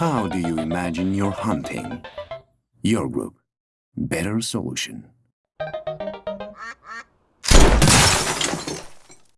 How do you imagine your hunting? Your group. Better solution.